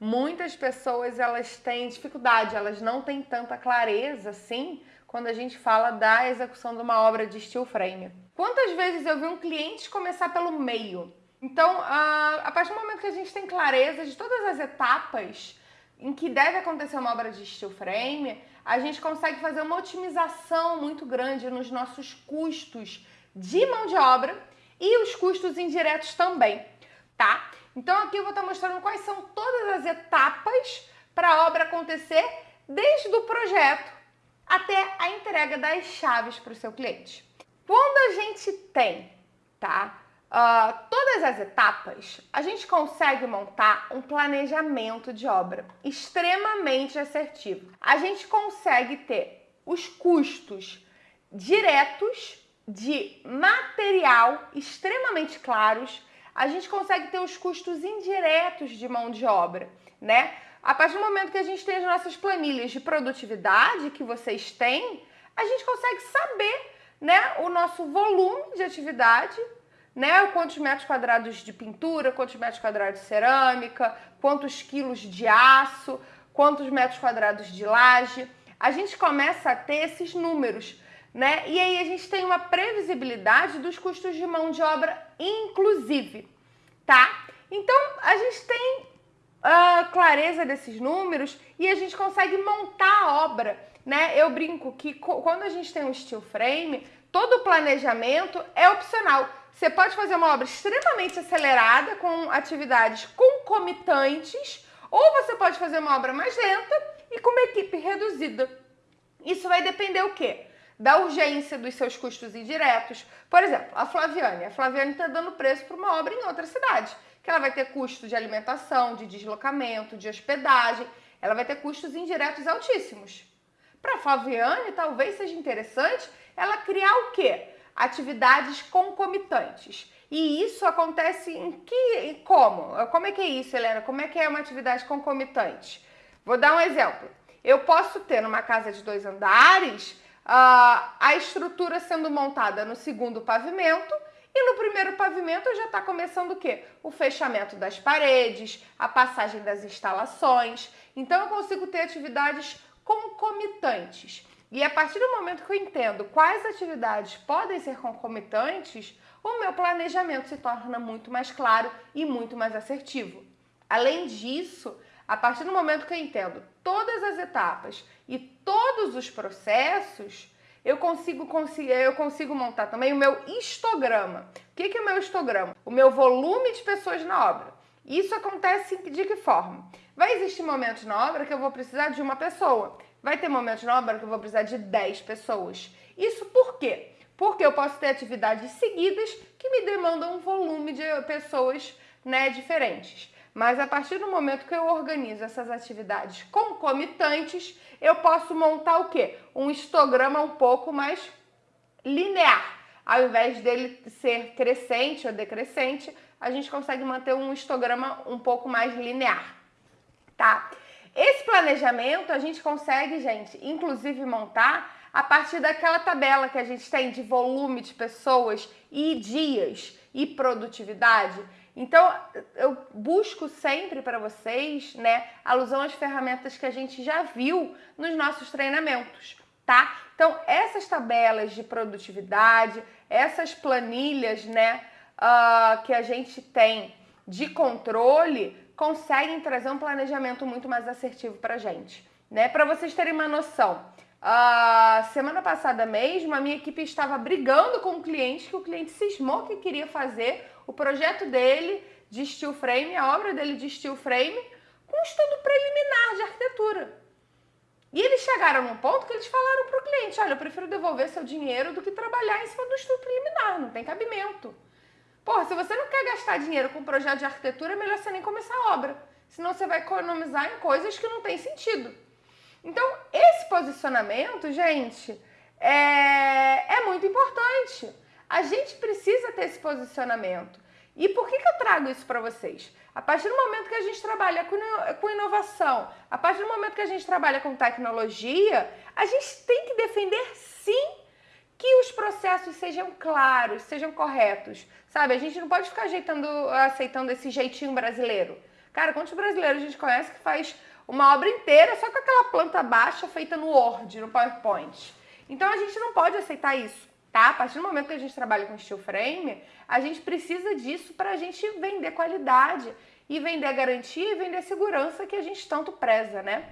muitas pessoas elas têm dificuldade, elas não têm tanta clareza assim quando a gente fala da execução de uma obra de steel frame. Quantas vezes eu vi um cliente começar pelo meio? Então, a partir do momento que a gente tem clareza de todas as etapas em que deve acontecer uma obra de steel frame, a gente consegue fazer uma otimização muito grande nos nossos custos de mão de obra e os custos indiretos também, tá? Então aqui eu vou estar mostrando quais são todas as etapas para a obra acontecer desde o projeto até a entrega das chaves para o seu cliente. Quando a gente tem, tá? Uh, todas as etapas, a gente consegue montar um planejamento de obra extremamente assertivo. A gente consegue ter os custos diretos de material extremamente claros, a gente consegue ter os custos indiretos de mão de obra, né? A partir do momento que a gente tem as nossas planilhas de produtividade que vocês têm, a gente consegue saber, né, o nosso volume de atividade, né, quantos metros quadrados de pintura, quantos metros quadrados de cerâmica, quantos quilos de aço, quantos metros quadrados de laje. A gente começa a ter esses números né? E aí a gente tem uma previsibilidade dos custos de mão de obra, inclusive, tá? Então a gente tem uh, clareza desses números e a gente consegue montar a obra, né? Eu brinco que quando a gente tem um steel frame, todo o planejamento é opcional. Você pode fazer uma obra extremamente acelerada com atividades concomitantes, ou você pode fazer uma obra mais lenta e com uma equipe reduzida. Isso vai depender o quê? Da urgência dos seus custos indiretos. Por exemplo, a Flaviane. A Flaviane está dando preço para uma obra em outra cidade, que ela vai ter custo de alimentação, de deslocamento, de hospedagem, ela vai ter custos indiretos altíssimos. Para a Flaviane, talvez seja interessante ela criar o quê? Atividades concomitantes. E isso acontece em que como? Como é que é isso, Helena? Como é que é uma atividade concomitante? Vou dar um exemplo. Eu posso ter numa casa de dois andares uh, a estrutura sendo montada no segundo pavimento e no primeiro pavimento já está começando o quê? O fechamento das paredes, a passagem das instalações. Então eu consigo ter atividades concomitantes. E a partir do momento que eu entendo quais atividades podem ser concomitantes, o meu planejamento se torna muito mais claro e muito mais assertivo. Além disso, a partir do momento que eu entendo todas as etapas e todos os processos, eu consigo, eu consigo montar também o meu histograma. O que é o meu histograma? O meu volume de pessoas na obra. Isso acontece de que forma? Vai existir momentos na obra que eu vou precisar de uma pessoa. Vai ter momentos na obra que eu vou precisar de 10 pessoas. Isso por quê? Porque eu posso ter atividades seguidas que me demandam um volume de pessoas né, diferentes. Mas a partir do momento que eu organizo essas atividades concomitantes, eu posso montar o quê? Um histograma um pouco mais linear. Ao invés dele ser crescente ou decrescente, a gente consegue manter um histograma um pouco mais linear, tá? Esse planejamento a gente consegue, gente, inclusive montar a partir daquela tabela que a gente tem de volume de pessoas e dias e produtividade. Então, eu busco sempre para vocês, né, alusão às ferramentas que a gente já viu nos nossos treinamentos, tá? Então, essas tabelas de produtividade, essas planilhas, né, uh, que a gente tem de controle, conseguem trazer um planejamento muito mais assertivo para gente, né? Para vocês terem uma noção, uh, semana passada mesmo, a minha equipe estava brigando com um cliente que o cliente cismou que queria fazer o projeto dele de steel frame, a obra dele de steel frame, com estudo preliminar de arquitetura. E eles chegaram num ponto que eles falaram para o cliente: olha, eu prefiro devolver seu dinheiro do que trabalhar em cima do estudo preliminar, não tem cabimento. Porra, se você não quer gastar dinheiro com um projeto de arquitetura, é melhor você nem começar a obra. Senão você vai economizar em coisas que não tem sentido. Então, esse posicionamento, gente, é, é muito importante. A gente precisa ter esse posicionamento. E por que, que eu trago isso para vocês? A partir do momento que a gente trabalha com inovação, a partir do momento que a gente trabalha com tecnologia, a gente tem que defender sim que os processos sejam claros, sejam corretos. Sabe, a gente não pode ficar ajeitando, aceitando esse jeitinho brasileiro. Cara, quantos brasileiros a gente conhece que faz uma obra inteira só com aquela planta baixa feita no Word, no PowerPoint? Então a gente não pode aceitar isso, tá? A partir do momento que a gente trabalha com steel frame, a gente precisa disso para a gente vender qualidade e vender garantia e vender segurança que a gente tanto preza, né?